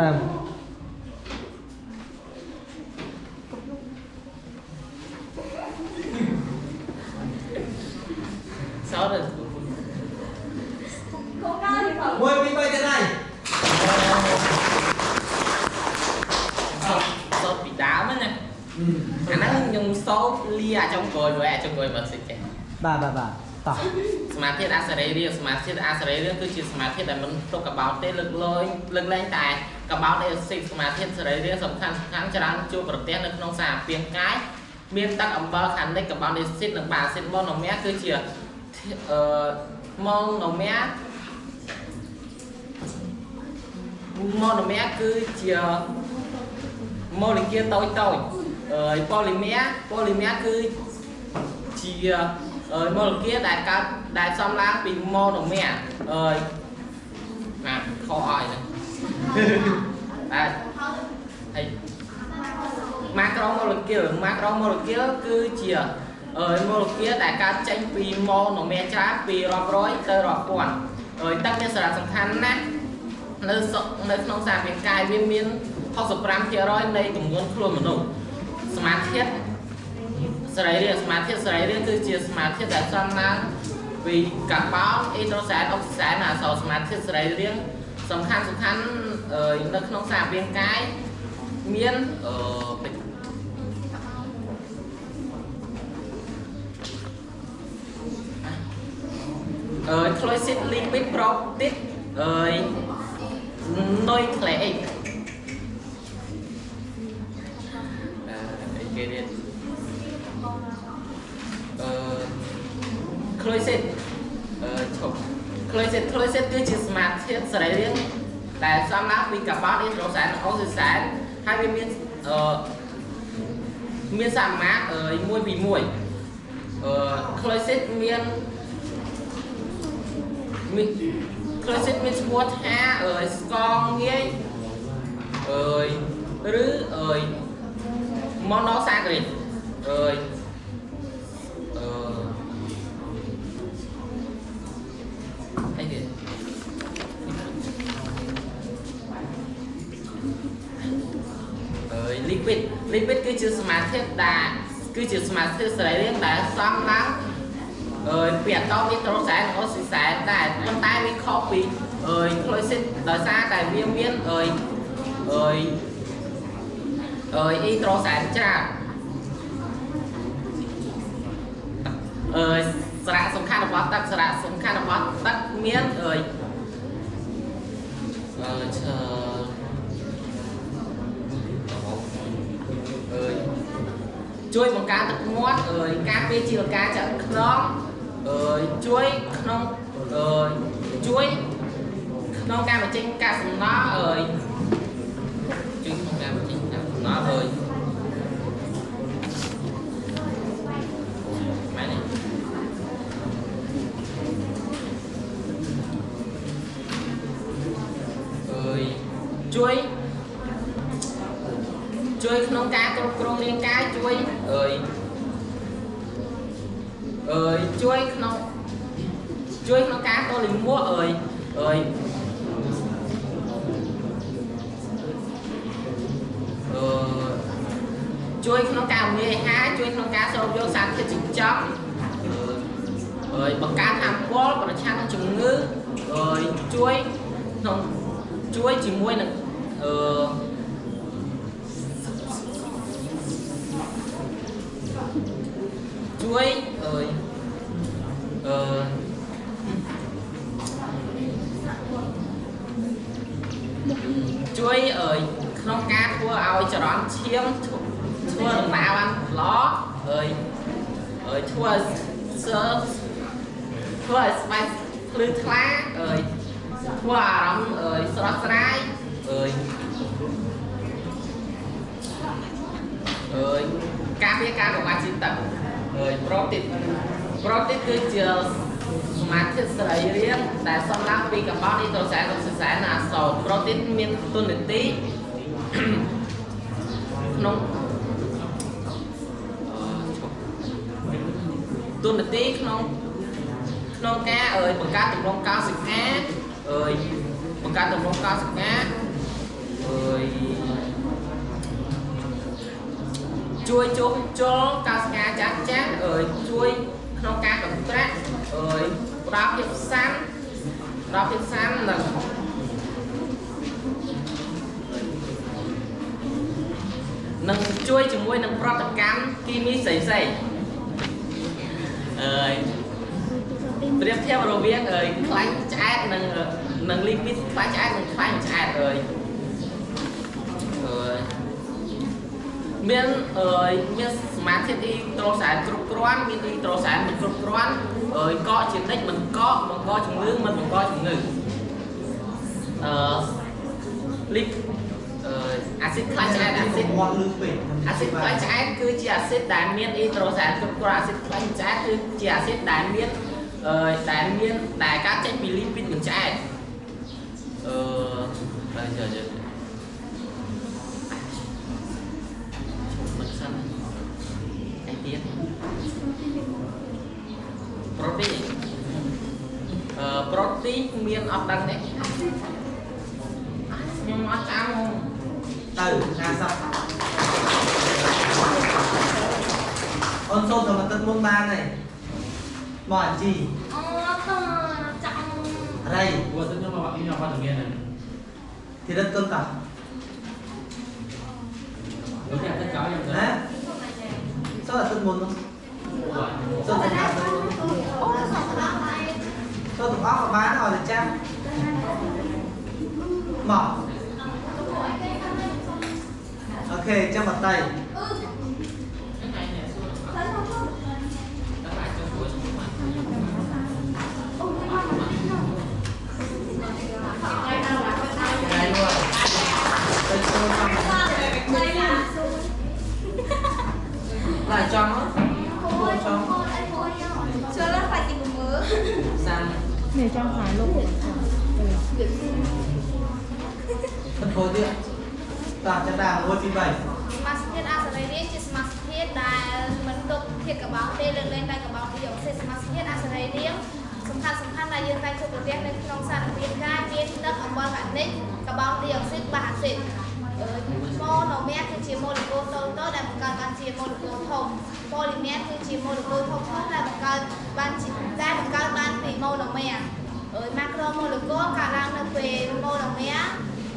ដើម sáu rồi មួយពីរបីទៀតហើយ số bị đá mất nè khả năng dùng số lia trong cồi với trong cồi mà sẽ chạy បាទបាទបាទ តោះសមាធិអសរីរាសមាធិអសរីរាគឺជាសមាធិដែលមិនទុកកបោតទេលើកលែងលើកលែងតែកបោតអេសិកសមាធិសរីរាសំខាន់សំខាន់ច្រើនជួបប្រទះនៅក្នុងសារពាង្គកាយមានទឹកអំបិលខាងនេះកបោតអេសិកនិងបាសិតម៉ូណូមៀគឺជាអឺម៉ូណូមៀម៉ូណូមៀគឺជាម៉ូលេគុលតូចតូចអឺប៉ូលីមៀប៉ូលីមៀគឺជា ម៉ូលេគុលដែលកើតដែលសំឡើងពីម៉ូណូមែអឺណាខអឲ្យហ្នឹងបាទហើយ macromolecule macromolecule គឺជាអឺ molecule ដែលកើតចេញពី monomer ច្រើនពីរាប់រយទៅរាប់ពាន់អឺទឹកមានសារៈសំខាន់ណាស់នៅសុនៅក្នុងសារពាង្គកាយវាមាន65%នៃចំនួនខ្លួនមនុស្សសមាធិ សរីរាង្គសមាធិសរីរាង្គគឺជាសមាធិដែលសំឡើងពីកាបូនអ៊ីដ្រូសែនអុកស៊ីសែនអាសោសមាធិសរីរាង្គសំខាន់សំខាន់អឺនៅក្នុងសារពាង្គកាយមានអឺពេជ្រ ờ, chloride lipid protein ờ, nucleic à, đây kia đi chloride ờ, chụp chloride chloride គឺជាសមាធាតុសរីរាង្គដែលសំឡើងពីកាបូនអ៊ីដ្រូសែនអូស៊ីសែនហើយវាមានអឺមានសមាអឺ1ពី1អឺ chloride មានមានក្លូស៊ីតមានឈ្មោះថាអើយស្កងងាយអើយឬអើយម៉ូណូសាក្រីតអើយអឺអីទៀតអើយ liquid liquid គឺជាសមាធាតុដែលគឺជាសមាធាតុសរីរាង្គដែលសំឡើងអើយពីអាតូមនីត្រូសែនអូស៊ីសែនដែរប៉ុន្តែវាខុសពីអើយក្លូស៊ីតដោយសារតែវាមានអើយអើយអើយអ៊ីត្រូសែនច្រើនអើយសារៈសំខាន់របស់ទឹកសារៈសំខាន់របស់ទឹកមានអើយអឺឈើអើយ ជួយបង្កើនទឹកមាត់អើយការពារជីវការឆ្អឹងខ្នងអើយជួយក្នុងអើយជួយក្នុងការបញ្ចេញកាកសំណល់អើយជួយក្នុងការបញ្ចេញកាកសំណល់អើយម៉ែនេះអើយជួយជួយក្នុងការគ្រប់គ្រងរាងកាយជួយ អើយអើយជួយក្នុងជួយក្នុងការតលិមួអើយអើយអឺជួយក្នុងការងាយអាហារជួយក្នុងការស្រូបយកសារធាតុចិញ្ចឹមអើយបង្កើនថាមពលប្រឆាំងនឹងជំងឺអើយជួយក្នុងជួយជាមួយនឹងអឺ chuối ơi ờ chuối ơi ក្នុងការធ្វើឲ្យចរន្តឈាមធ្វើដំណើរបានល្អអើយអើយធ្វើឲ្យសើធ្វើឲ្យស្បែកភ្លឺថ្លាអើយធ្វើអារម្មណ៍អើយស្រស់ស្រាយអើយអើយការពារការកង្វះជាតិទឹក rồi protein protein គឺជាសមាធិសរីរាង្គដែលសំឡើងពីកាបូនអ៊ីដ្រូសែនអុកស៊ីសែនអាសូត protein មានទុននីតិក្នុងទុននីតិក្នុងក្នុងការអើយបង្កើតទម្រង់កោសិកាអើយបង្កើតទម្រង់កោសិកាអ ជួយជួសជុលកោសិកាចាស់ចាស់អើយជួយក្នុងការកន្ត្រាក់អើយផ្ដល់ភាពសាន់ផ្ដល់ភាពសាន់និងនឹងជួយជាមួយនឹងប្រតិកម្មគីមីផ្សេងផ្សេងៗអើយប្រៀបធៀបរវាងអើយខ្លាញ់ឆ្អែតនិងនិងលីពីតខ្លាញ់ឆ្អែតនិងខ្លាញ់ឆ្អែតអើយអើយ មានអើយមានសមាធិអ៊ីត្រូសែនគ្រប់គ្រាន់មានអ៊ីត្រូសែនមិនគ្រប់គ្រាន់អើយកកជានិច្ចមិនកកបង្កជំងឺមិនបង្កជំងឺអឺលីកអឺអាស៊ីតខ្លាញ់ឆ្អែតអាស៊ីតមាត់លឺពេកអាស៊ីតខ្លាញ់ឆ្អែតគឺជាអាស៊ីតដែលមានអ៊ីត្រូសែនគ្រប់គ្រាន់អាស៊ីតខ្លាញ់ឆ្អែតគឺជាអាស៊ីតដែលមានអឺដែលមានដែលកើតចេញពីលីពីតមិនឆ្អែតអឺបើយកយក មិនសិនអី ទៀតប្រូតេអ៊ីនអឺប្រូតេអ៊ីនមានអត់ដឹងទេខ្ញុំអត់ចាំហ្មងទៅ50អូនសូមតែមកទឹកមុនបានហើយមកអាជីអូតចាំរៃ Gua tu nama ini apa namanya? ធីរិតគុនតា Gua ni ada kau yang ណាសូមតែទឹកមុននោះ Wah. សូមតែទឹកមុនអូសក់ ដល់ហើយសូមទាំងអស់ក៏បានឲ្យតែចាំមកអូខេចាំប ចង់គួចង់ចូលខ្លាចទីមើលសាំនេះចង់ខ្លាចលោកទៅធ្វើទៀតតាចាដាមួយពីរបីសមាសធាតុអសរីរាង្គជាសមាសធាតុដែលមិនទុកធាតុកបោសទេលើកលែងតែកបោសពីអុកស៊ីតសមាសធាតុអសរីរាង្គសំខាន់សំខាន់ដែលយើងតែជួបប្រទះនៅក្នុងសារពាង្គកាយមានទឹកអំបិលកានិកកបោសពីអុកស៊ីតបាសអាស៊ីត ម៉ូណូមែរគឺជាម៉ូលេគុលតូចៗដែលបង្កើតបានជាម៉ូលេគុលធំប៉ូលីមែរគឺជាម៉ូលេគុលធំៗដែលបង្កើតបានជាដែលបង្កើតបានពីម៉ូណូមែរអឺម៉ាក្រូម៉ូលេគុលកើតឡើងនៅពេលម៉ូណូមែរ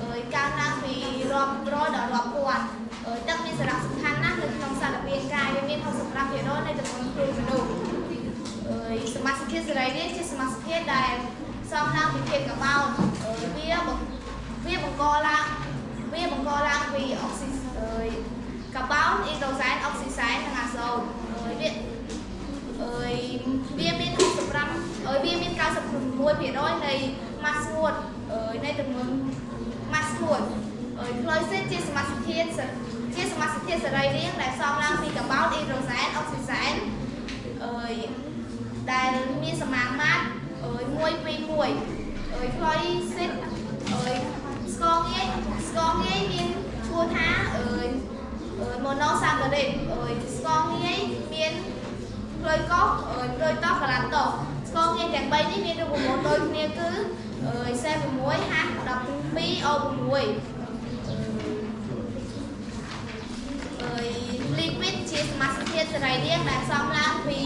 អើយកើនឡើងពីរាប់រយដល់រាប់ពាន់អើយទឹកមានសារៈសំខាន់ណាស់នៅក្នុងសារពាង្គកាយវាមាន65%នៃចំនួនគ្រួមនុស្សអើយសមាសធាតុសរីរាង្គជាសមាសធាតុដែលសំឡើងពីធាតុកបោតអើយវាបង្វាបង្កឡើង វាបង្កឡើងពីអុកស៊ីអើយកបោតអ៊ីដ្រូសែនអុកស៊ីសែននិងអាសូតអើយវាអើយវាមាន65អើយវាមាន96%នៃម៉ាស់ស្ងួតអើយនៃចំនួនម៉ាស់ស្ងួតអើយក្លូស៊ីតជាសមាសធាតុសជាសមាសធាតុសរីរាង្គដែលសំឡើងពីកាបូតអ៊ីដ្រូសែនអុកស៊ីសែនអើយដែលមានសមាមាត្រអើយ1 2 1អើយក្លូស៊ីតអើយ ស្គរងាយស្គរងាយមានឈ្មោះថាអើយអើយម៉ូណូសាការីតអើយស្គរងាយមានក្លូយកោសអើយក្លូយតោសកាឡាតូសស្គរងាយទាំង3នេះមានរូបមន្តដូចគ្នាគឺអើយ46 H 12 O6 អើយលីគវីតជាសមាសធាតុសរីរាង្គដែលសំឡើងពី